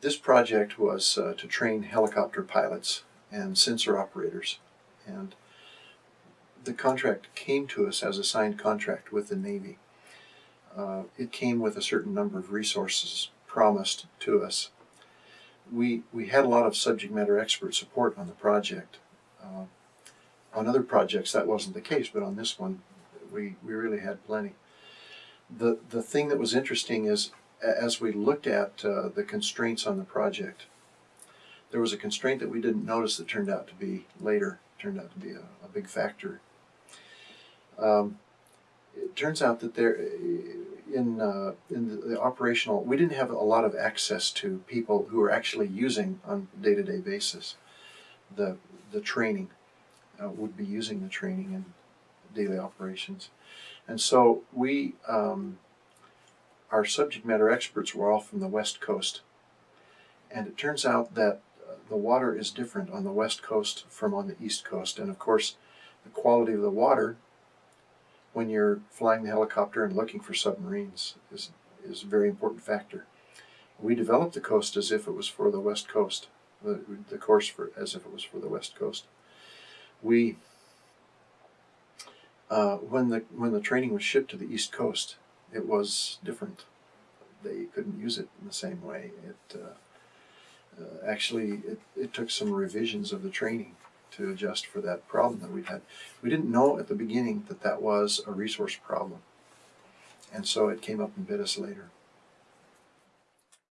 this project was uh, to train helicopter pilots and sensor operators. And the contract came to us as a signed contract with the Navy. Uh, it came with a certain number of resources promised to us. We, we had a lot of subject matter expert support on the project. Uh, on other projects, that wasn't the case, but on this one, we, we really had plenty. The, the thing that was interesting is, as we looked at uh, the constraints on the project, there was a constraint that we didn't notice that turned out to be later, turned out to be a, a big factor. Um, it turns out that there, in uh, in the, the operational, we didn't have a lot of access to people who are actually using on day to day basis the the training, uh, would be using the training in daily operations, and so we. Um, our subject matter experts were all from the West Coast. And it turns out that uh, the water is different on the West Coast from on the East Coast. And of course, the quality of the water when you're flying the helicopter and looking for submarines is, is a very important factor. We developed the coast as if it was for the West Coast, the, the course for, as if it was for the West Coast. We, uh, when the when the training was shipped to the East Coast, it was different. They couldn't use it in the same way. It uh, uh, actually it, it took some revisions of the training to adjust for that problem that we'd had. We didn't know at the beginning that that was a resource problem, and so it came up and bit us later.